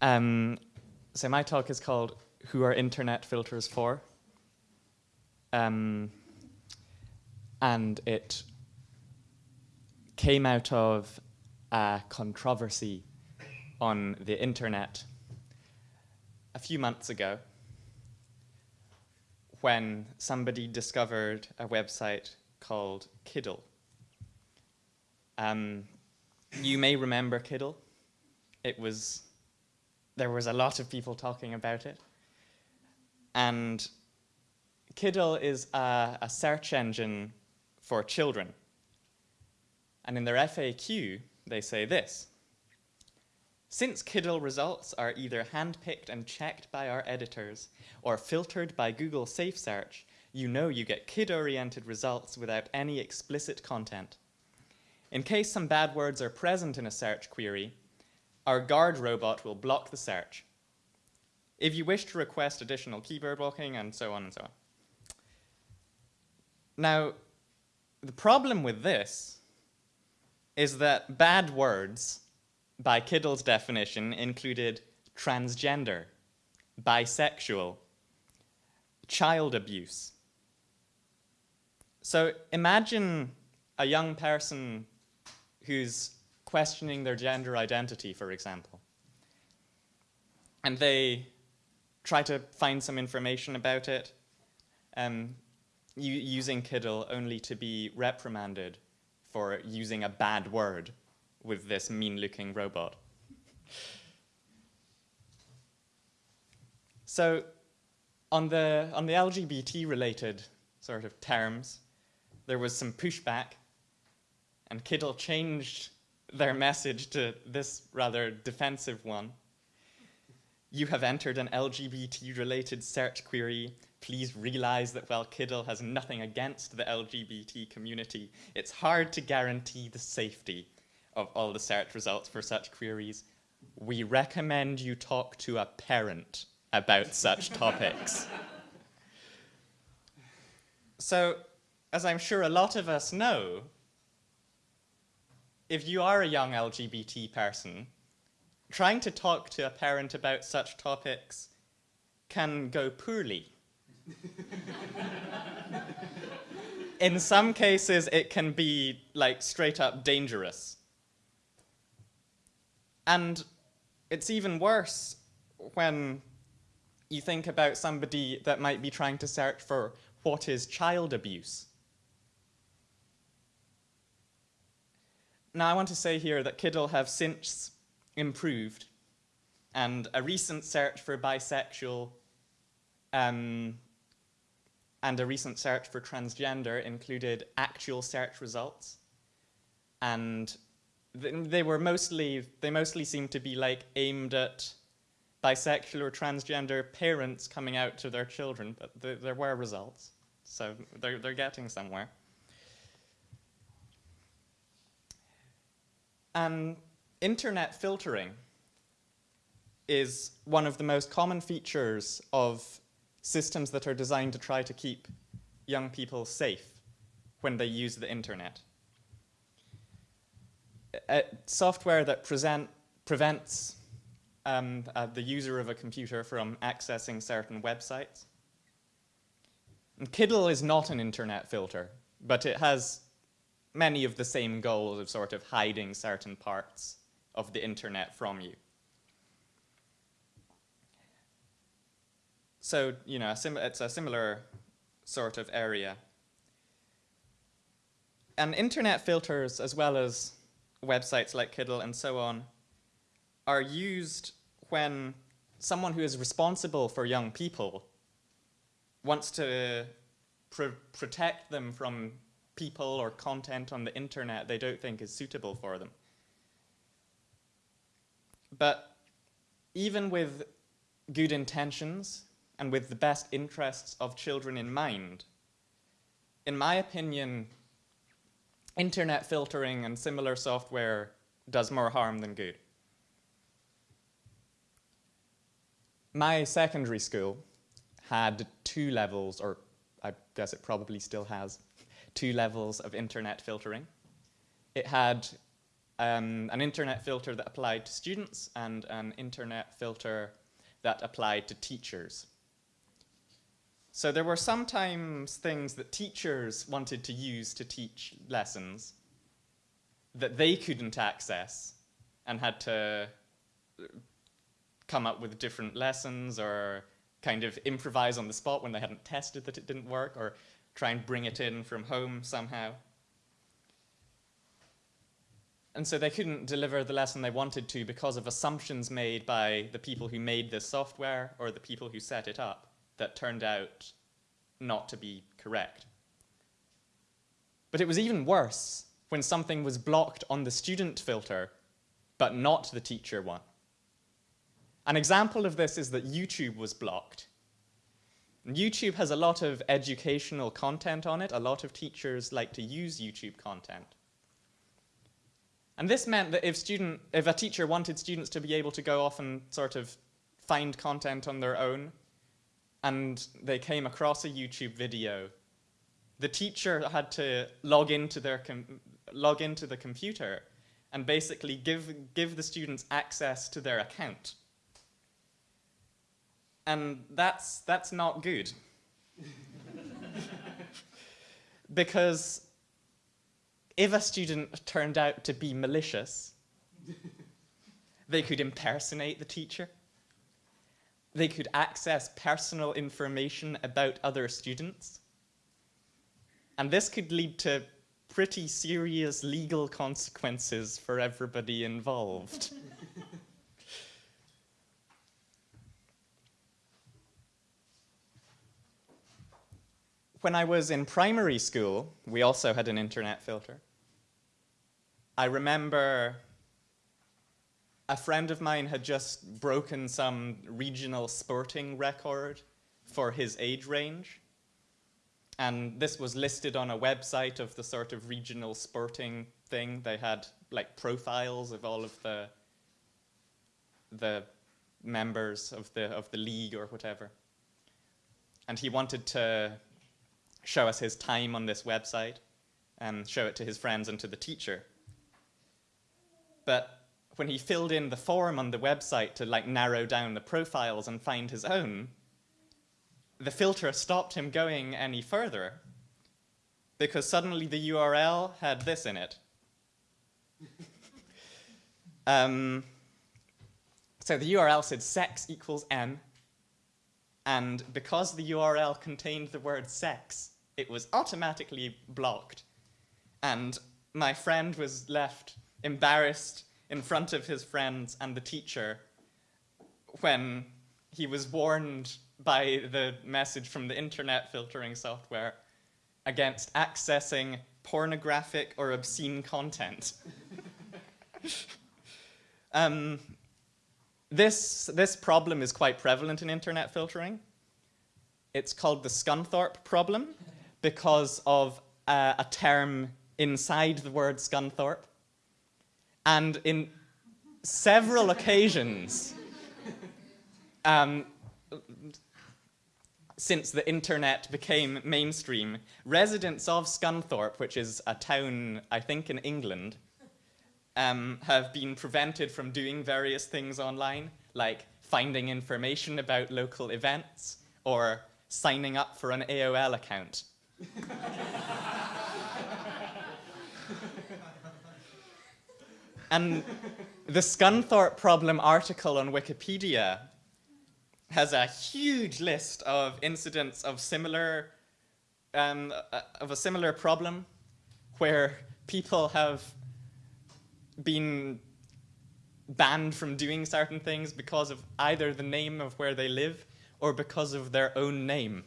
Um, so my talk is called Who Are Internet Filters For? Um, and it came out of a controversy on the internet a few months ago when somebody discovered a website called Kiddle. Um, you may remember Kiddle. It was, there was a lot of people talking about it. And Kiddle is a, a search engine for children. And in their FAQ, they say this. Since Kiddle results are either handpicked and checked by our editors or filtered by Google Safe Search, you know you get kid-oriented results without any explicit content. In case some bad words are present in a search query, our guard robot will block the search. If you wish to request additional keyword blocking and so on and so on. Now, the problem with this is that bad words, by Kiddle's definition, included transgender, bisexual, child abuse. So imagine a young person who's questioning their gender identity, for example, and they try to find some information about it, um, using Kiddle only to be reprimanded for using a bad word with this mean-looking robot. so on the, on the LGBT-related sort of terms, there was some pushback, and Kiddle changed their message to this rather defensive one. You have entered an LGBT-related search query please realize that while Kiddle has nothing against the LGBT community, it's hard to guarantee the safety of all the search results for such queries. We recommend you talk to a parent about such topics. So, as I'm sure a lot of us know, if you are a young LGBT person, trying to talk to a parent about such topics can go poorly. In some cases, it can be like straight up dangerous. And it's even worse when you think about somebody that might be trying to search for what is child abuse. Now, I want to say here that Kiddle have since improved, and a recent search for bisexual um, and a recent search for transgender included actual search results. And they were mostly, they mostly seemed to be like aimed at bisexual or transgender parents coming out to their children, but th there were results. So they're, they're getting somewhere. And internet filtering is one of the most common features of systems that are designed to try to keep young people safe when they use the internet. Uh, software that present, prevents um, uh, the user of a computer from accessing certain websites. And Kiddle is not an internet filter, but it has many of the same goals of sort of hiding certain parts of the internet from you. So, you know, it's a similar sort of area. And internet filters, as well as websites like Kiddle and so on, are used when someone who is responsible for young people wants to pr protect them from people or content on the internet they don't think is suitable for them. But even with good intentions, and with the best interests of children in mind. In my opinion, internet filtering and similar software does more harm than good. My secondary school had two levels, or I guess it probably still has, two levels of internet filtering. It had um, an internet filter that applied to students and an internet filter that applied to teachers. So there were sometimes things that teachers wanted to use to teach lessons that they couldn't access and had to come up with different lessons or kind of improvise on the spot when they hadn't tested that it didn't work or try and bring it in from home somehow. And so they couldn't deliver the lesson they wanted to because of assumptions made by the people who made this software or the people who set it up that turned out not to be correct. But it was even worse when something was blocked on the student filter, but not the teacher one. An example of this is that YouTube was blocked. YouTube has a lot of educational content on it. A lot of teachers like to use YouTube content. And this meant that if, student, if a teacher wanted students to be able to go off and sort of find content on their own, and they came across a YouTube video, the teacher had to log into their log into the computer and basically give give the students access to their account. And that's that's not good. because if a student turned out to be malicious, they could impersonate the teacher. They could access personal information about other students. And this could lead to pretty serious legal consequences for everybody involved. when I was in primary school, we also had an internet filter. I remember a friend of mine had just broken some regional sporting record for his age range. And this was listed on a website of the sort of regional sporting thing. They had like profiles of all of the the members of the of the league or whatever. And he wanted to show us his time on this website and show it to his friends and to the teacher. But when he filled in the form on the website to like narrow down the profiles and find his own, the filter stopped him going any further because suddenly the URL had this in it. um, so the URL said sex equals m, and because the URL contained the word sex, it was automatically blocked. And my friend was left embarrassed in front of his friends and the teacher when he was warned by the message from the internet filtering software against accessing pornographic or obscene content. um, this, this problem is quite prevalent in internet filtering. It's called the Scunthorpe problem because of uh, a term inside the word Scunthorpe and in several occasions, um, since the internet became mainstream, residents of Scunthorpe, which is a town, I think, in England, um, have been prevented from doing various things online, like finding information about local events or signing up for an AOL account. And the Scunthorpe problem article on Wikipedia has a huge list of incidents of similar, um, uh, of a similar problem where people have been banned from doing certain things because of either the name of where they live or because of their own name.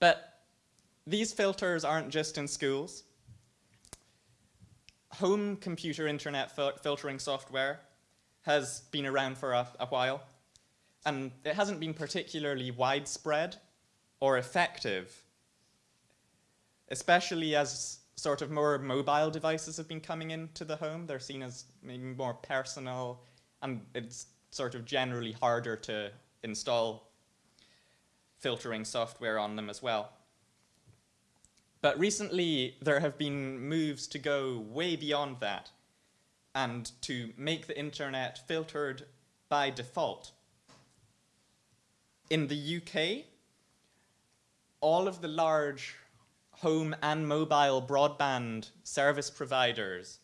But these filters aren't just in schools. Home computer internet fil filtering software has been around for a, a while, and it hasn't been particularly widespread or effective, especially as sort of more mobile devices have been coming into the home. They're seen as maybe more personal, and it's sort of generally harder to install filtering software on them as well. But recently, there have been moves to go way beyond that and to make the internet filtered by default. In the UK, all of the large home and mobile broadband service providers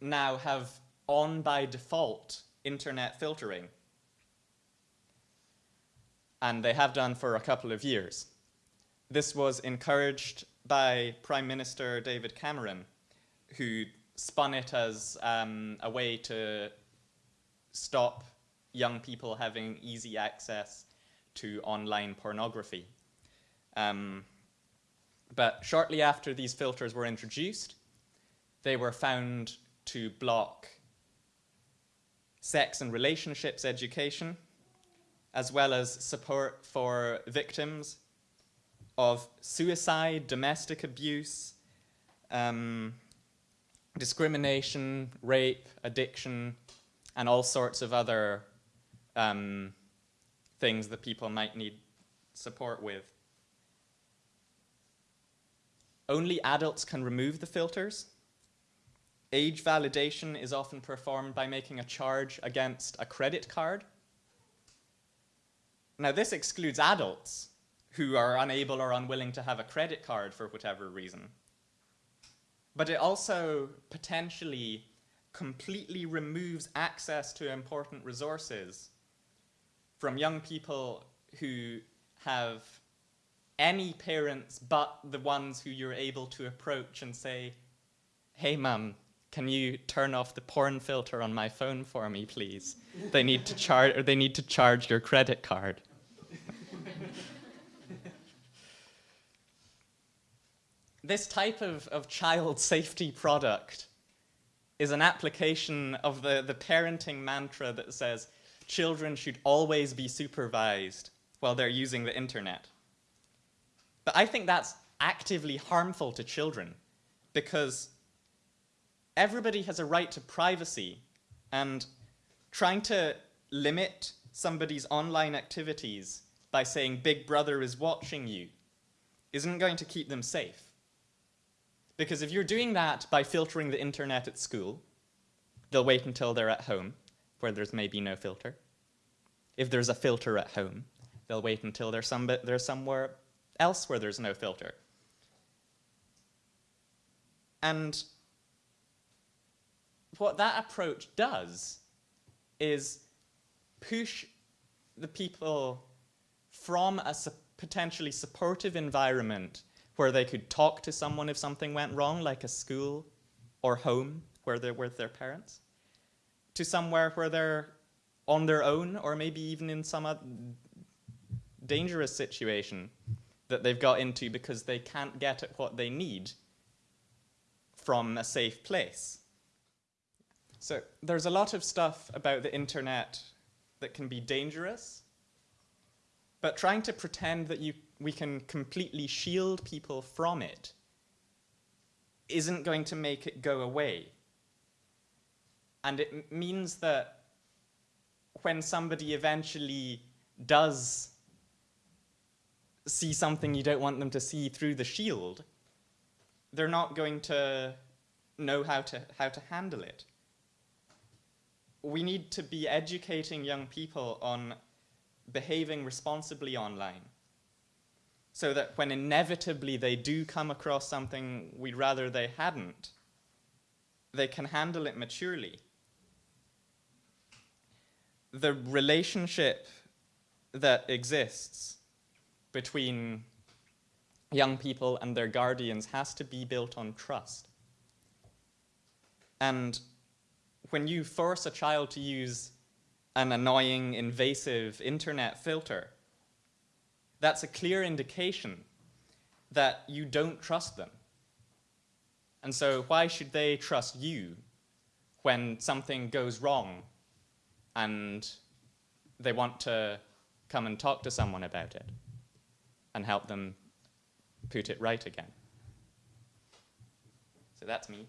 now have on by default internet filtering. And they have done for a couple of years. This was encouraged by Prime Minister David Cameron, who spun it as um, a way to stop young people having easy access to online pornography. Um, but shortly after these filters were introduced, they were found to block sex and relationships education, as well as support for victims of suicide, domestic abuse, um, discrimination, rape, addiction, and all sorts of other um, things that people might need support with. Only adults can remove the filters. Age validation is often performed by making a charge against a credit card. Now this excludes adults who are unable or unwilling to have a credit card for whatever reason. But it also potentially completely removes access to important resources from young people who have any parents but the ones who you're able to approach and say, hey mum, can you turn off the porn filter on my phone for me, please? they need to charge, or they need to charge your credit card. this type of, of child safety product is an application of the, the parenting mantra that says children should always be supervised while they're using the internet. But I think that's actively harmful to children because everybody has a right to privacy and trying to limit somebody's online activities by saying Big Brother is watching you isn't going to keep them safe. Because if you're doing that by filtering the internet at school, they'll wait until they're at home, where there's maybe no filter. If there's a filter at home, they'll wait until they're, some, they're somewhere else where there's no filter. And what that approach does is push the people from a su potentially supportive environment where they could talk to someone if something went wrong, like a school or home where they're with their parents, to somewhere where they're on their own or maybe even in some dangerous situation that they've got into because they can't get at what they need from a safe place. So there's a lot of stuff about the internet that can be dangerous, but trying to pretend that you, we can completely shield people from it isn't going to make it go away. And it means that when somebody eventually does see something you don't want them to see through the shield, they're not going to know how to, how to handle it. We need to be educating young people on behaving responsibly online so that when inevitably they do come across something we'd rather they hadn't, they can handle it maturely. The relationship that exists between young people and their guardians has to be built on trust. And when you force a child to use an annoying, invasive internet filter, that's a clear indication that you don't trust them. And so why should they trust you when something goes wrong and they want to come and talk to someone about it? and help them put it right again. So that's me.